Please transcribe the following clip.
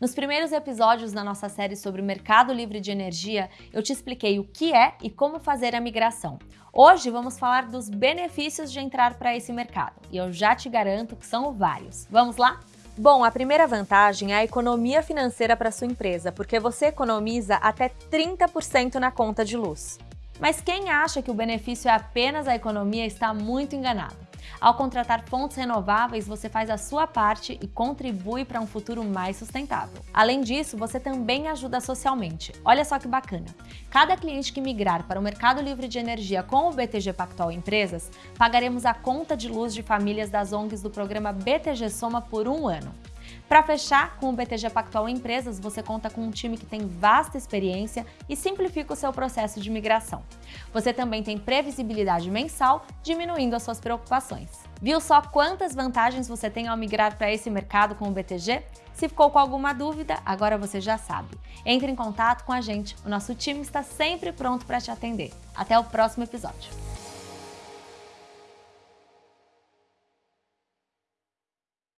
Nos primeiros episódios da nossa série sobre o mercado livre de energia, eu te expliquei o que é e como fazer a migração. Hoje vamos falar dos benefícios de entrar para esse mercado, e eu já te garanto que são vários. Vamos lá? Bom, a primeira vantagem é a economia financeira para sua empresa, porque você economiza até 30% na conta de luz. Mas quem acha que o benefício é apenas a economia está muito enganado. Ao contratar fontes renováveis, você faz a sua parte e contribui para um futuro mais sustentável. Além disso, você também ajuda socialmente. Olha só que bacana! Cada cliente que migrar para o mercado livre de energia com o BTG Pactual Empresas, pagaremos a conta de luz de famílias das ONGs do programa BTG Soma por um ano. Para fechar, com o BTG Pactual Empresas, você conta com um time que tem vasta experiência e simplifica o seu processo de migração. Você também tem previsibilidade mensal, diminuindo as suas preocupações. Viu só quantas vantagens você tem ao migrar para esse mercado com o BTG? Se ficou com alguma dúvida, agora você já sabe. Entre em contato com a gente, o nosso time está sempre pronto para te atender. Até o próximo episódio.